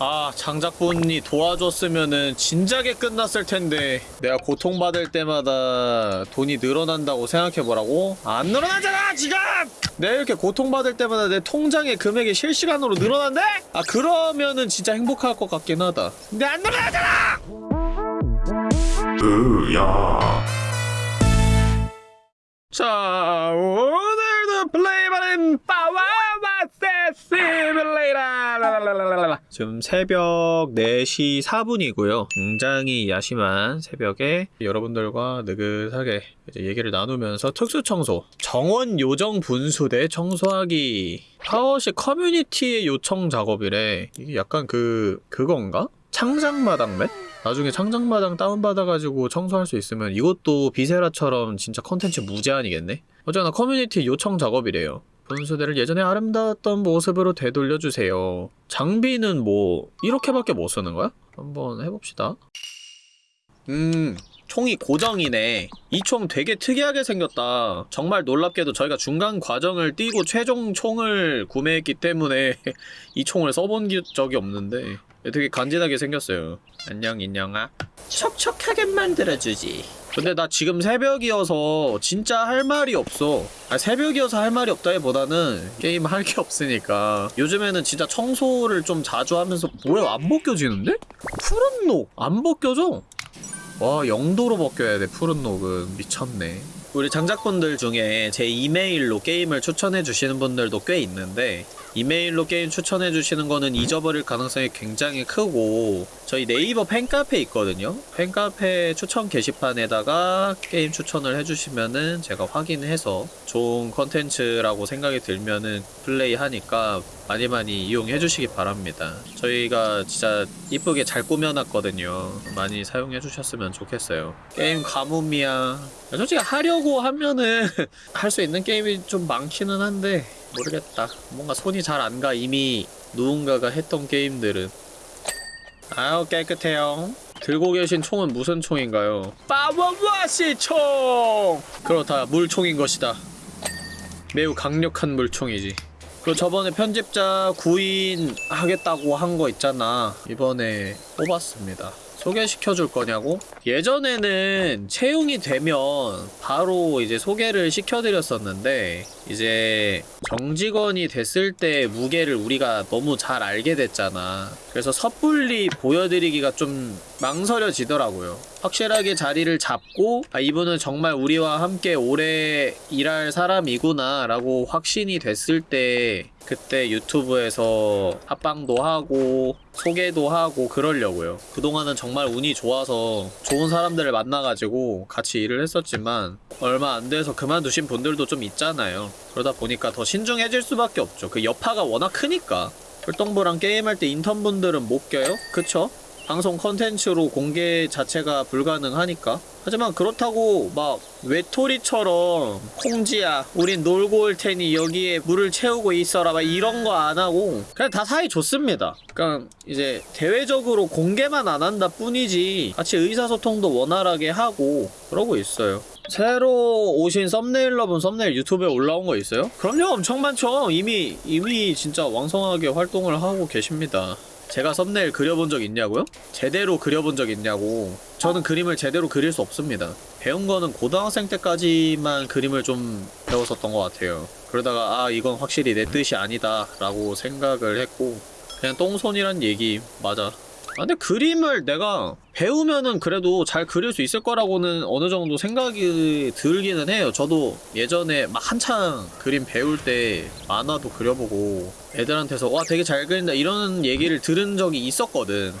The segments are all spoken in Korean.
아 장작분이 도와줬으면은 진작에 끝났을 텐데 내가 고통받을 때마다 돈이 늘어난다고 생각해보라고? 안 늘어나잖아 지금! 내가 이렇게 고통받을 때마다 내 통장의 금액이 실시간으로 늘어난대? 아 그러면은 진짜 행복할 것 같긴 하다 근데 안 늘어나잖아! 으야 자 오늘도 플레이바는 빠와마세 시뮬레이터 지금 새벽 4시 4분이고요 굉장히 야심한 새벽에 여러분들과 느긋하게 얘기를 나누면서 특수청소 정원 요정 분수대 청소하기 PowerWash 커뮤니티의 요청 작업이래 이게 약간 그 그건가? 창작마당 맵? 나중에 창작마당 다운받아가지고 청소할 수 있으면 이것도 Viscera처럼 진짜 컨텐츠 무제한이겠네? 어쨌거나 커뮤니티 요청 작업이래요. 분수대를 예전에 아름다웠던 모습으로 되돌려주세요. 장비는 뭐 이렇게밖에 못 쓰는 거야? 한번 해봅시다. 음... 총이 고정이네. 이 총 되게 특이하게 생겼다. 정말 놀랍게도 저희가 중간 과정을 띄고 최종 총을 구매했기 때문에 이 총을 써본 기- 적이 없는데 되게 간지나게 생겼어요. 안녕 인형아. 촉촉하게 만들어주지. 근데 나 지금 새벽이어서 진짜 할 말이 없어. 아, 새벽이어서 할 말이 없다기보다는 게임 할 게 없으니까. 요즘에는 진짜 청소를 좀 자주 하면서 뭐야 안 벗겨지는데? 푸른 녹 안 벗겨져? 와 0도로 벗겨야 돼 푸른 녹은 미쳤네. 우리 장작분들 중에 제 이메일로 게임을 추천해 주시는 분들도 꽤 있는데 이메일로 게임 추천해 주시는 거는 잊어버릴 가능성이 굉장히 크고 저희 네이버 팬카페 있거든요. 팬카페 추천 게시판에다가 게임 추천을 해주시면은 제가 확인해서 좋은 컨텐츠라고 생각이 들면은 플레이하니까 많이 많이 이용해 주시기 바랍니다. 저희가 진짜 이쁘게 잘 꾸며놨거든요. 많이 사용해 주셨으면 좋겠어요. 게임 가뭄이야. 솔직히 하려고 하면은 할 수 있는 게임이 좀 많기는 한데 모르겠다. 뭔가 손이 잘 안 가. 이미 누군가가 했던 게임들은. 아유 깨끗해요. 들고 계신 총은 무슨 총인가요? 빠워와시 총! 그렇다. 물총인 것이다. 매우 강력한 물총이지. 그 저번에 편집자 구인 하겠다고 한 거 있잖아. 이번에 뽑았습니다. 소개시켜 줄 거냐고? 예전에는 채용이 되면 바로 이제 소개를 시켜드렸었는데 이제 정직원이 됐을 때 무게를 우리가 너무 잘 알게 됐잖아. 그래서 섣불리 보여드리기가 좀 망설여지더라고요. 확실하게 자리를 잡고 아 이분은 정말 우리와 함께 오래 일할 사람이구나 라고 확신이 됐을 때 그때 유튜브에서 합방도 하고 소개도 하고 그러려고요. 그동안은 정말 운이 좋아서 좋은 사람들을 만나가지고 같이 일을 했었지만 얼마 안 돼서 그만두신 분들도 좀 있잖아요. 그러다 보니까 더 신중해질 수밖에 없죠. 그 여파가 워낙 크니까. 활동부랑 게임할 때 인턴분들은 못 껴요? 그쵸? 방송 컨텐츠로 공개 자체가 불가능하니까. 하지만 그렇다고 막 외톨이처럼 콩지야 우린 놀고 올 테니 여기에 물을 채우고 있어라 막 이런 거 안 하고 그냥 다 사이 좋습니다. 그러니까 이제 대외적으로 공개만 안 한다 뿐이지 같이 의사소통도 원활하게 하고 그러고 있어요. 새로 오신 썸네일러분 썸네일 유튜브에 올라온 거 있어요? 그럼요 엄청 많죠. 이미 이미 진짜 왕성하게 활동을 하고 계십니다 제가 썸네일 그려본 적 있냐고요? 제대로 그려본 적 있냐고. 저는 그림을 제대로 그릴 수 없습니다. 배운 거는 고등학생 때까지만 그림을 좀 배웠었던 것 같아요. 그러다가 아 이건 확실히 내 뜻이 아니다 라고 생각을 했고 그냥 똥손이란 얘기 맞아. 아, 근데 그림을 내가 배우면은 그래도 잘 그릴 수 있을 거라고는 어느 정도 생각이 들기는 해요. 저도 예전에 막 한창 그림 배울 때 만화도 그려보고 애들한테서 와 되게 잘 그린다 이런 얘기를 들은 적이 있었거든.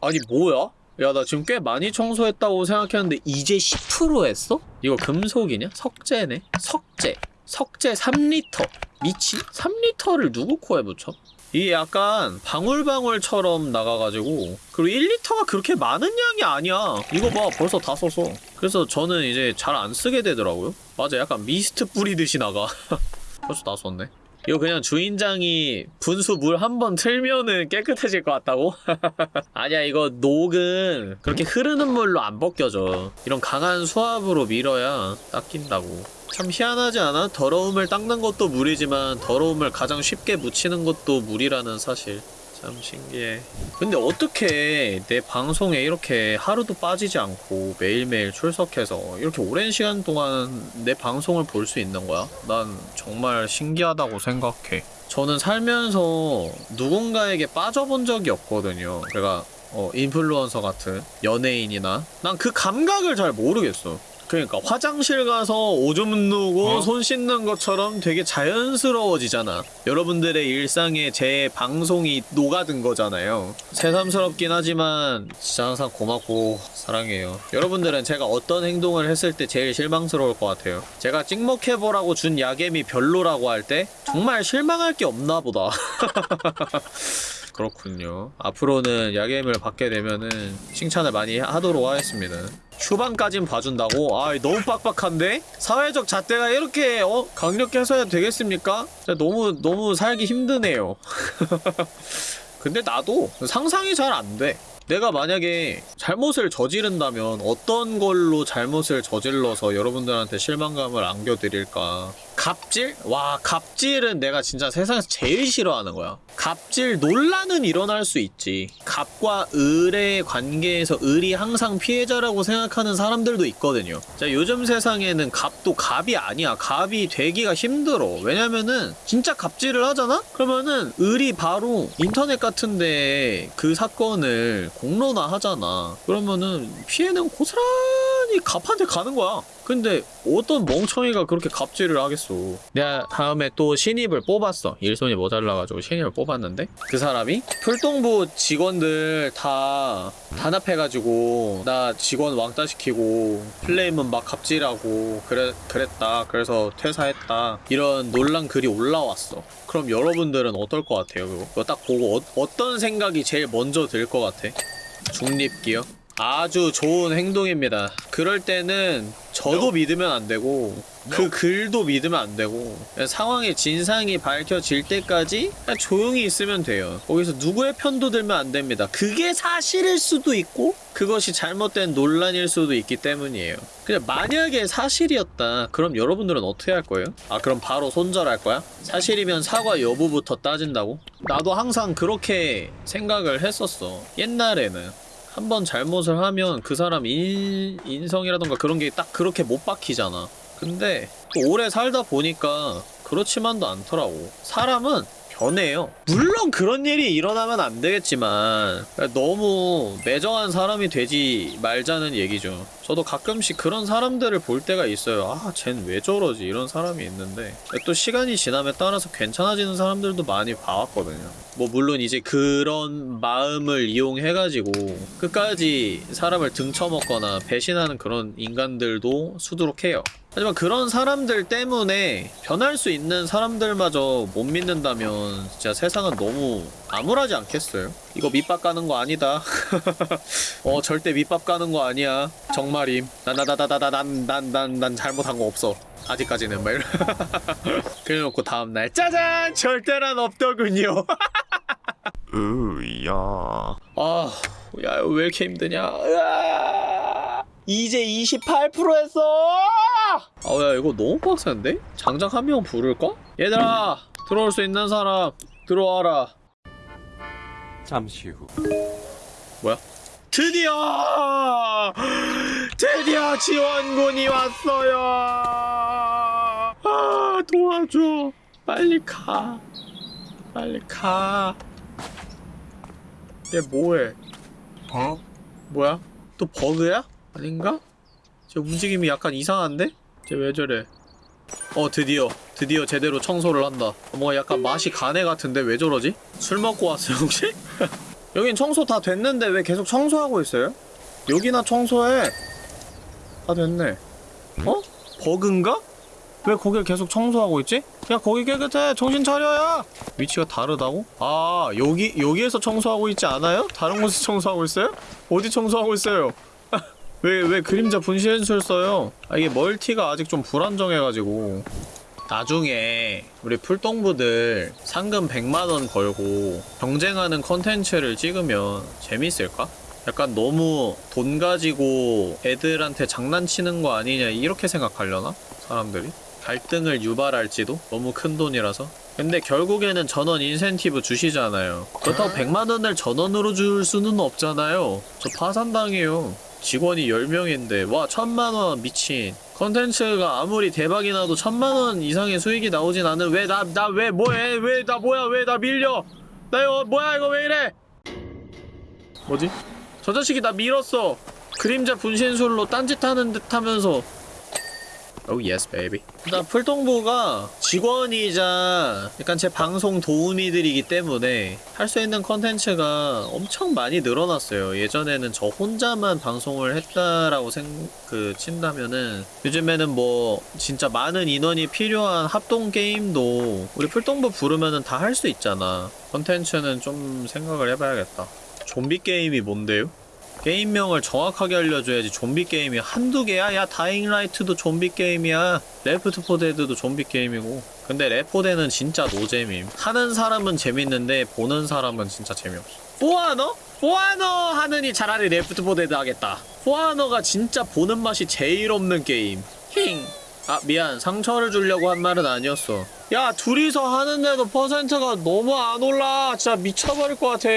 아니 뭐야? 야 나 지금 꽤 많이 청소했다고 생각했는데 이제 10% 했어? 이거 금속이냐? 석재네? 석재 석재 3리터 미친? 3리터를 누구 코에 붙여? 이게 약간 방울방울처럼 나가가지고 그리고 1리터가 그렇게 많은 양이 아니야. 이거 봐 벌써 다 썼어 그래서 저는 이제 잘 안 쓰게 되더라고요. 맞아 약간 미스트 뿌리듯이 나가. 벌써 다 썼네 이거 그냥 주인장이 분수 물 한 번 틀면은 깨끗해질 것 같다고? 아니야 이거 녹은 그렇게 흐르는 물로 안 벗겨져 이런 강한 수압으로 밀어야 닦인다고 참 희한하지 않아? 더러움을 닦는 것도 물이지만 더러움을 가장 쉽게 묻히는 것도 물이라는 사실 참참 신기해. 근데 어떻게 내 방송에 이렇게 하루도 빠지지 않고 매일매일 출석해서 이렇게 오랜 시간 동안 내 방송을 볼 수 있는 거야? 난 정말 신기하다고 생각해. 저는 살면서 누군가에게 빠져본 적이 없거든요. 제가 어, 인플루언서 같은 연예인이나 난 그 감각을 잘 모르겠어. 그러니까 화장실 가서 오줌 누고 어? 손 씻는 것처럼 되게 자연스러워지잖아. 여러분들의 일상에 제 방송이 녹아든 거잖아요. 새삼스럽긴 하지만 진짜 항상 고맙고 사랑해요. 여러분들은 제가 어떤 행동을 했을 때 제일 실망스러울 것 같아요. 제가 찍먹해보라고 준 야겜이 별로라고 할 때 정말 실망할 게 없나 보다. 그렇군요. 앞으로는 야겜을 받게 되면은 칭찬을 많이 하도록 하겠습니다. 휴방까진 봐준다고? 아, 너무 빡빡한데? 사회적 잣대가 이렇게 어 강력해서야 되겠습니까? 너무 너무 살기 힘드네요. 근데 나도 상상이 잘 안 돼. 내가 만약에 잘못을 저지른다면 어떤 걸로 잘못을 저질러서 여러분들한테 실망감을 안겨드릴까? 갑질? 와, 갑질은 내가 진짜 세상에서 제일 싫어하는 거야. 갑질 논란은 일어날 수 있지. 갑과 을의 관계에서 을이 항상 피해자라고 생각하는 사람들도 있거든요. 자, 요즘 세상에는 갑도 갑이 아니야. 갑이 되기가 힘들어. 왜냐면은 진짜 갑질을 하잖아? 그러면은 을이 바로 인터넷 같은데 그 사건을 공론화 하잖아. 그러면은 피해는 고스란히 갑한테 가는 거야. 근데 어떤 멍청이가 그렇게 갑질을 하겠어. 내가 다음에 또 신입을 뽑았어. 일손이 모자라가지고 신입을 뽑았는데 그 사람이 풀동부 직원들 다 단합해가지고 나 직원 왕따 시키고 플레임은 막 갑질하고 그래 그랬다. 그래서 퇴사했다. 이런 논란 글이 올라왔어. 그럼 여러분들은 어떨 것 같아요? 그거, 그거 딱 보고 어, 떤 생각이 제일 먼저 들 것 같아? 중립기요? 아주 좋은 행동입니다. 그럴 때는 저도 믿으면 안 되고 그 글도 믿으면 안 되고 상황의 진상이 밝혀질 때까지 조용히 있으면 돼요. 거기서 누구의 편도 들면 안 됩니다. 그게 사실일 수도 있고 그것이 잘못된 논란일 수도 있기 때문이에요. 근데 만약에 사실이었다. 그럼 여러분들은 어떻게 할 거예요? 아 그럼 바로 손절할 거야? 사실이면 사과 여부부터 따진다고? 나도 항상 그렇게 생각을 했었어. 옛날에는 한 번 잘못을 하면 그 사람 인, 인성이라던가 그런 게 딱 그렇게 못 박히잖아. 근데 또 오래 살다 보니까 그렇지만도 않더라고. 사람은 변해요. 물론 그런 일이 일어나면 안 되겠지만 너무 매정한 사람이 되지 말자는 얘기죠. 저도 가끔씩 그런 사람들을 볼 때가 있어요. 아, 쟨 왜 저러지? 이런 사람이 있는데 또 시간이 지남에 따라서 괜찮아지는 사람들도 많이 봐왔거든요. 뭐 물론 이제 그런 마음을 이용해가지고 끝까지 사람을 등쳐먹거나 배신하는 그런 인간들도 수두룩해요. 하지만 그런 사람들 때문에 변할 수 있는 사람들마저 못 믿는다면 진짜 세상은 너무 암울하지 않겠어요? 이거 밑밥 가는 거 아니다. 어 절대 밑밥 가는 거 아니야. 정말임. 난나나나나난난난 난 잘못한 거 없어. 아직까지는 막. 그래놓고 다음날 짜잔 절대란 없더군요. 으야. 아, 야, 왜 이렇게 힘드냐? 으아! 이제 28% 했어! 아, 야, 이거 너무 빡센데? 장작 한명 부를까? 얘들아, 들어올 수 있는 사람, 들어와라. 잠시 후. 뭐야? 드디어! 드디어 지원군이 왔어요! 아, 도와줘. 빨리 가. 빨리 가. 얘 뭐해? 어? 뭐야? 또 버그야? 아닌가? 쟤 움직임이 약간 이상한데? 쟤 왜 저래? 어 드디어 드디어 제대로 청소를 한다 뭔가 약간 맛이 가네 같은데 왜 저러지? 술 먹고 왔어요 혹시? 여긴 청소 다 됐는데 왜 계속 청소하고 있어요? 여기나 청소해 다 됐네 어? 버그인가? 왜 거길 계속 청소하고 있지? 야 거기 깨끗해 정신 차려야 위치가 다르다고? 아 여기 여기에서 청소하고 있지 않아요? 다른 곳에서 청소하고 있어요? 어디 청소하고 있어요? 왜왜 그림자 분실 연출 써요? 아 이게 멀티가 아직 좀 불안정해가지고 나중에 우리 풀동부들 상금 100만원 걸고 경쟁하는 컨텐츠를 찍으면 재밌을까? 약간 너무 돈 가지고 애들한테 장난치는 거 아니냐 이렇게 생각하려나? 사람들이? 갈등을 유발할지도? 너무 큰 돈이라서? 근데 결국에는 전원 인센티브 주시잖아요. 그렇다고 100만 원을 전원으로 줄 수는 없잖아요. 저 파산당해요. 직원이 10명인데 와 천만 원 미친. 컨텐츠가 아무리 대박이 나도 천만 원 이상의 수익이 나오진 않은 왜 나 나 왜 뭐해? 왜 나 뭐야? 왜 나 밀려? 나 이거 뭐야? 이거 왜 이래? 뭐지? 저 자식이 나 밀었어. 그림자 분신술로 딴짓하는 듯 하면서 Oh yes, baby. 일단 풀동부가 직원이자 약간 제 방송 도우미들이기 때문에 할 수 있는 컨텐츠가 엄청 많이 늘어났어요. 예전에는 저 혼자만 방송을 했다라고 생, 그, 친다면은 요즘에는 뭐 진짜 많은 인원이 필요한 합동 게임도 우리 풀동부 부르면은 다 할 수 있잖아. 컨텐츠는 좀 생각을 해봐야겠다. 좀비 게임이 뭔데요? 게임명을 정확하게 알려줘야지 좀비 게임이 한두 개야? 야 Dying Light도 좀비 게임이야. Left 4 Dead도 좀비 게임이고. 근데 레포데는 진짜 노잼임. 하는 사람은 재밌는데 보는 사람은 진짜 재미없어. For Honor? For Honor 하느니 차라리 Left 4 Dead 하겠다. For Honor가 진짜 보는 맛이 제일 없는 게임. 힝. 아 미안. 상처를 주려고 한 말은 아니었어. 야 둘이서 하는데도 퍼센트가 너무 안 올라. 진짜 미쳐버릴 것 같아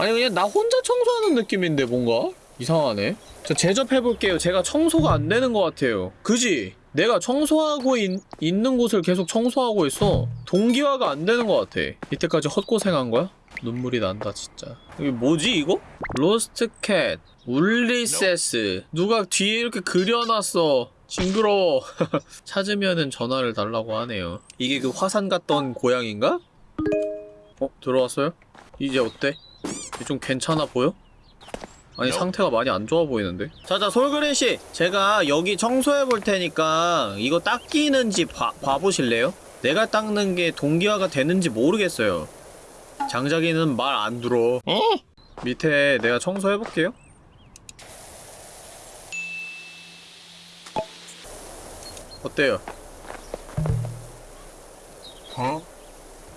아니 그냥 나 혼자 청소하는 느낌인데 뭔가 이상하네. 저 제접해볼게요. 제가 청소가 안 되는 것 같아요. 그지? 내가 청소하고 있, 있는 곳을 계속 청소하고 있어. 동기화가 안 되는 것 같아. 이때까지 헛고생한 거야? 눈물이 난다 진짜. 이게 뭐지 이거? 로스트 캣, 울리세스. 누가 뒤에 이렇게 그려놨어. 징그러워. 찾으면은 전화를 달라고 하네요. 이게 그 화산 갔던 고양인가? 어? 들어왔어요? 이제 어때? 좀 괜찮아 보여? 아니 상태가 많이 안 좋아 보이는데 자자 솔그린씨 제가 여기 청소해 볼 테니까 이거 닦이는지 봐, 봐보실래요? 내가 닦는 게 동기화가 되는지 모르겠어요 장자기는 말 안 들어 밑에 내가 청소해 볼게요 어때요? 어?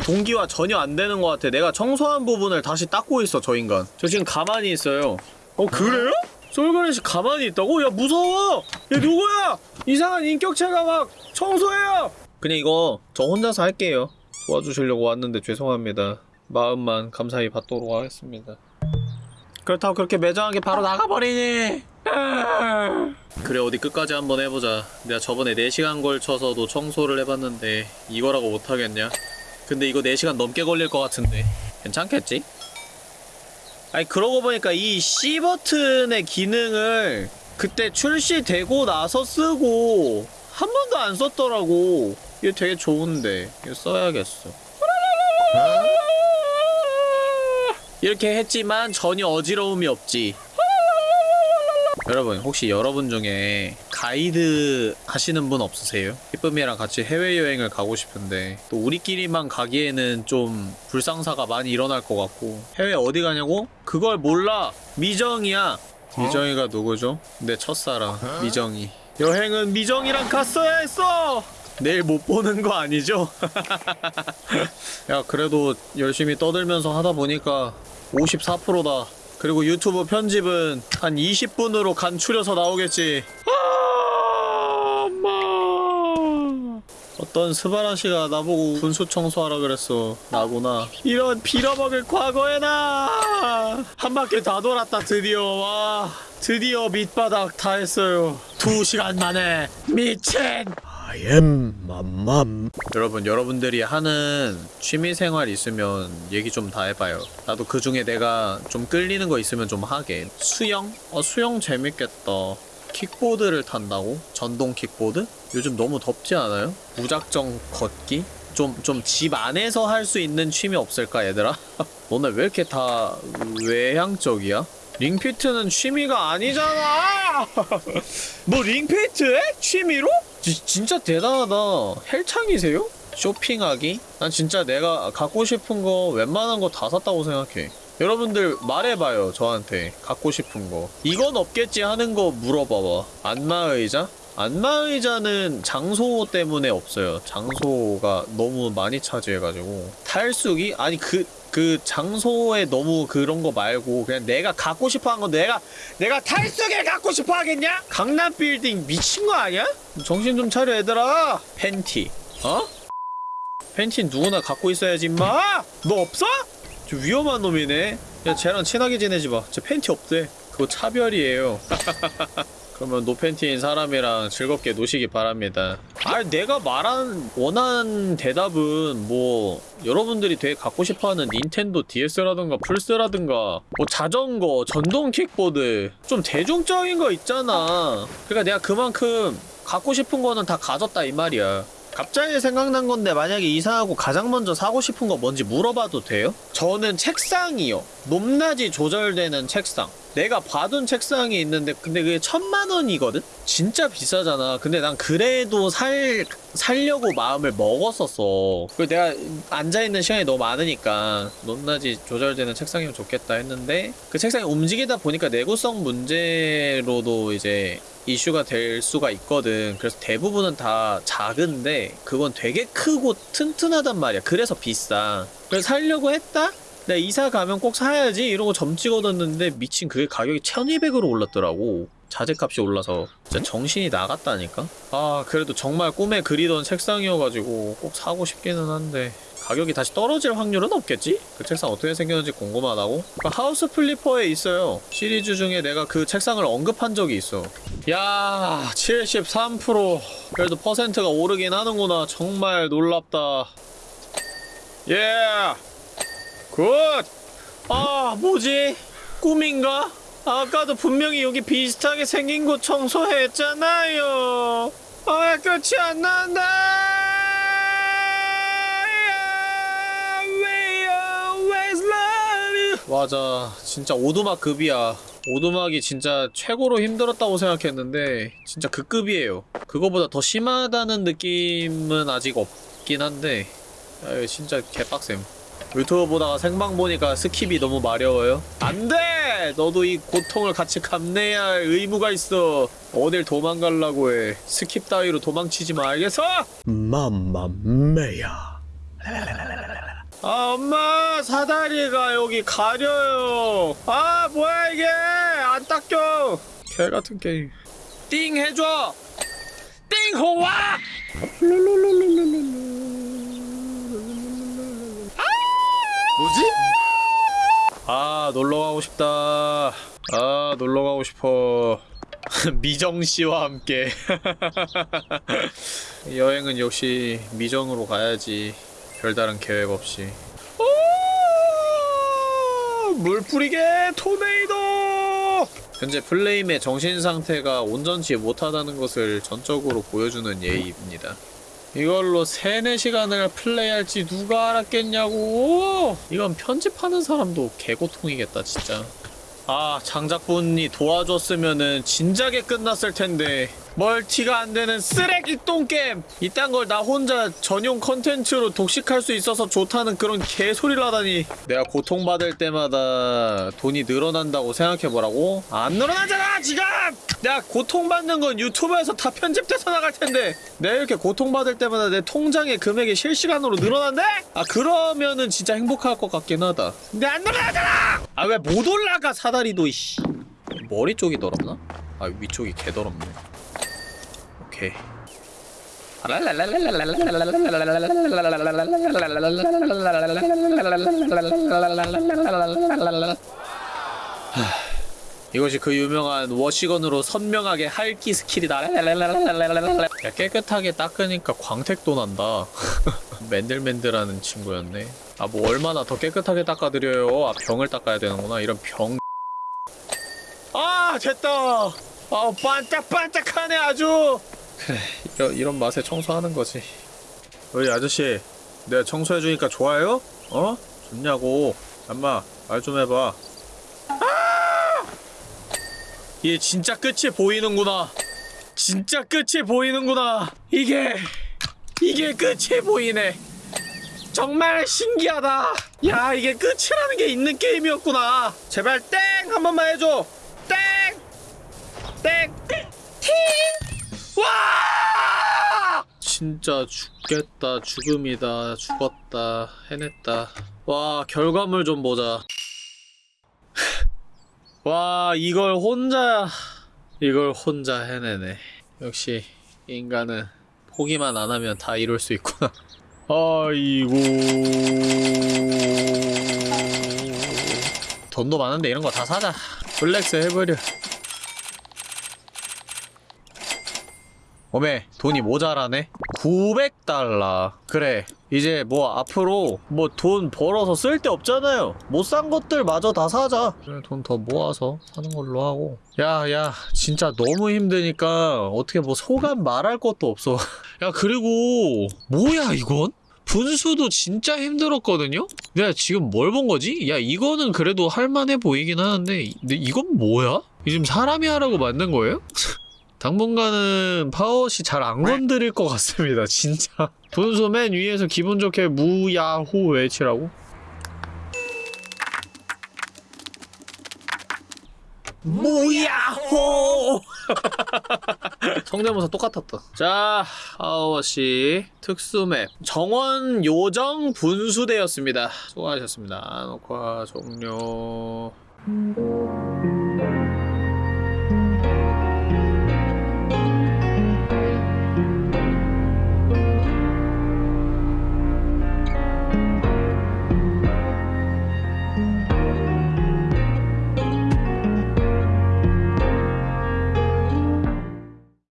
동기화 전혀 안 되는 것 같아. 내가 청소한 부분을 다시 닦고 있어, 저 인간. 저 지금 가만히 있어요. 어, 그래요? 솔그레시 가만히 있다고? 야, 무서워! 얘 누구야? 이상한 인격체가 막 청소해요! 그냥 이거 저 혼자서 할게요. 도와주시려고 왔는데 죄송합니다. 마음만 감사히 받도록 하겠습니다. 그렇다고 그렇게 매정하게 바로 나가버리니! 그래 어디 끝까지 한번 해보자 내가 저번에 4시간 걸쳐서도 청소를 해봤는데 이거라고 못하겠냐 근데 이거 4시간 넘게 걸릴 것 같은데. 괜찮겠지? 아니 그러고 보니까 이 C 버튼의 기능을 그때 출시되고 나서 쓰고 한 번도 안 썼더라고. 이거 되게 좋은데. 이거 써야겠어? 이렇게 했지만 전혀 어지러움이 없지 여러분 혹시 여러분 중에 가이드 하시는 분 없으세요? 희쁨이랑 같이 해외여행을 가고 싶은데 또 우리끼리만 가기에는 좀 불상사가 많이 일어날 것 같고 해외 어디 가냐고? 그걸 몰라 미정이야 미정이가 누구죠? 내 첫사랑 미정이 여행은 미정이랑 갔어야 했어! 내일 못 보는 거 아니죠? 야 그래도 열심히 떠들면서 하다 보니까 54%다 그리고 유튜브 편집은 한 20분으로 간 추려서 나오겠지. 아, 엄마. 어떤 스바라 씨가 나보고 분수 청소하라 그랬어. 나구나. 이런 빌어먹을 과거의 나. 한 바퀴 다 돌았다 드디어. 와. 드디어 밑바닥 다 했어요. 두 시간 만에 미친. I am 맘맘. 여러분, 여러분들이 하는 취미생활 있으면 얘기 좀 다 해봐요. 나도 그 중에 내가 좀 끌리는 거 있으면 좀 하게. 수영? 어, 수영 재밌겠다. 킥보드를 탄다고? 전동 킥보드? 요즘 너무 덥지 않아요? 무작정 걷기? 좀, 좀 집 안에서 할 수 있는 취미 없을까, 얘들아? 너네 왜 이렇게 다 외향적이야? 링피트는 취미가 아니잖아! 뭐 링피트에? 취미로? 지, 진짜 대단하다. 헬창이세요? 쇼핑하기? 난 진짜 내가 갖고 싶은 거 웬만한 거 다 샀다고 생각해. 여러분들 말해봐요 저한테 갖고 싶은 거 이건 없겠지 하는 거 물어봐봐 안마의자? 안마의자는 장소 때문에 없어요 장소가 너무 많이 차지해가지고 탈수기? 아니 그 그 장소에 너무 그런 거 말고 그냥 내가 갖고 싶어 한 건 내가 내가 탈수기를 갖고 싶어 하겠냐? 강남 빌딩 미친 거 아니야? 정신 좀 차려 얘들아 팬티 어? 팬티는 누구나 갖고 있어야지 임마 너 없어? 저 위험한 놈이네 야 쟤랑 친하게 지내지 마 쟤 팬티 없대 그거 차별이에요 그러면 노팬티인 사람이랑 즐겁게 노시기 바랍니다. 아, 내가 말한 원하는 대답은 뭐 여러분들이 되게 갖고 싶어하는 닌텐도 DS라든가 플스라든가 뭐 자전거, 전동 킥보드 좀 대중적인 거 있잖아. 그러니까 내가 그만큼 갖고 싶은 거는 다 가졌다 이 말이야. 갑자기 생각난 건데 만약에 이사하고 가장 먼저 사고 싶은 거 뭔지 물어봐도 돼요? 저는 책상이요. 높낮이 조절되는 책상. 내가 봐둔 책상이 있는데 근데 그게 천만 원이거든? 진짜 비싸잖아. 근데 난 그래도 살 살려고 마음을 먹었었어. 그 내가 앉아 있는 시간이 너무 많으니까 높낮이 조절되는 책상이면 좋겠다 했는데 그 책상이 움직이다 보니까 내구성 문제로도 이제 이슈가 될 수가 있거든. 그래서 대부분은 다 작은데 그건 되게 크고 튼튼하단 말이야. 그래서 비싸. 그래서 살려고 했다? 내가 이사 가면 꼭 사야지 이러고 점 찍어뒀는데 미친 그게 가격이 1200으로 올랐더라고. 자재값이 올라서. 진짜 정신이 나갔다니까? 아 그래도 정말 꿈에 그리던 책상이어가지고 꼭 사고 싶기는 한데 가격이 다시 떨어질 확률은 없겠지? 그 책상 어떻게 생겼는지 궁금하다고? 그 하우스 플리퍼에 있어요. 시리즈 중에 내가 그 책상을 언급한 적이 있어. 야 73% 그래도 퍼센트가 오르긴 하는구나. 정말 놀랍다. 예 good! 아, 뭐지? 꿈인가? 아까도 분명히 여기 비슷하게 생긴 곳 청소했잖아요. 아, 끝이 안 난다! 맞아. 진짜 오두막 급이야. 오두막이 진짜 최고로 힘들었다고 생각했는데 진짜 그 급이에요. 그거보다 더 심하다는 느낌은 아직 없긴 한데 아, 이거 진짜 개빡셈. 유튜브 보다가 생방 보니까 skip이 너무 마려워요? 안 돼! 너도 이 고통을 같이 감내해야 할 의무가 있어. 어딜 도망가려고 해. skip 따위로 도망치지 마, 알겠어? Mamma mia. 아, 엄마! 사다리가 여기 가려요. 아, 뭐야, 이게! 안 닦여! 개 같은 게임. 띵 해줘! 띵 호와! 뭐지? 아 놀러 가고 싶다. 아 놀러 가고 싶어. 미정 씨와 함께 여행은 역시 미정으로 가야지. 별다른 계획 없이. 오! 물 뿌리게 토네이도. 현재 플레임의 정신 상태가 온전치 못하다는 것을 전적으로 보여주는 예입니다. 이걸로 3, 4시간을 플레이할지 누가 알았겠냐고. 이건 편집하는 사람도 개고통이겠다 진짜. 아 장작분이 도와줬으면은 진작에 끝났을 텐데 멀티가 안 되는 쓰레기 똥겜 이딴 걸 나 혼자 전용 컨텐츠로 독식할 수 있어서 좋다는 그런 개소리를 하다니 내가 고통받을 때마다 돈이 늘어난다고 생각해보라고? 안 늘어나잖아 지금! 내가 고통받는 건 유튜브에서 다 편집돼서 나갈 텐데 내가 이렇게 고통받을 때마다 내 통장의 금액이 실시간으로 늘어난대? 아 그러면은 진짜 행복할 것 같긴 하다 근데 안 늘어나잖아! 아 왜 못 올라가 사다리도 이씨 머리 쪽이 더럽나? 아 위쪽이 개 더럽네 오케이 이것이 그 유명한 wash gun으로 선명하게 할기 스킬이다. 야, 깨끗하게 닦으니까 광택도 난다. 맨들맨들하는 친구였네. 아, 뭐 얼마나 더 깨끗하게 닦아드려요. 아, 병을 닦아야 되는구나. 이런 병. 아, 됐다. 아, 반짝반짝하네 아주. 그래, 이런, 이런 맛에 청소하는 거지. 어이 아저씨, 내가 청소해주니까 좋아요? 어? 좋냐고. 엄마, 말 좀 해봐. 얘 진짜 끝이 보이는구나. 진짜 끝이 보이는구나. 이게 이게 끝이 보이네. 정말 신기하다. 야 이게 끝이라는 게 있는 게임이었구나. 제발 땡 한 번만 해줘. 땡. 땡. 팅. 와! 진짜 죽겠다. 죽음이다. 죽었다. 해냈다. 와 결과물 좀 보자. 와 이걸 혼자 이걸 혼자 해내네 역시 인간은 포기만 안 하면 다 이룰 수 있구나 아이고 돈도 많은데 이런 거 다 사자 flex 해버려 어메 돈이 모자라네 900달러 그래 이제 뭐 앞으로 뭐 돈 벌어서 쓸 데 없잖아요 못 산 것들 마저 다 사자 돈 더 모아서 사는 걸로 하고 야야 진짜 너무 힘드니까 어떻게 뭐 소감 말할 것도 없어 야 그리고 뭐야 이건? 분수도 진짜 힘들었거든요? 내가 지금 뭘 본 거지? 야 이거는 그래도 할만해 보이긴 하는데 이- 근데 이건 뭐야? 이 지금 사람이 하라고 만든 거예요? 당분간은 파워시 잘 안 건드릴 것 같습니다 진짜 분수 맨 위에서 기분 좋게 무야호 외치라고? 무야호! 성대모사 똑같았다. 자, 하워시 특수맵 정원 요정 분수대였습니다. 수고하셨습니다. 녹화 종료.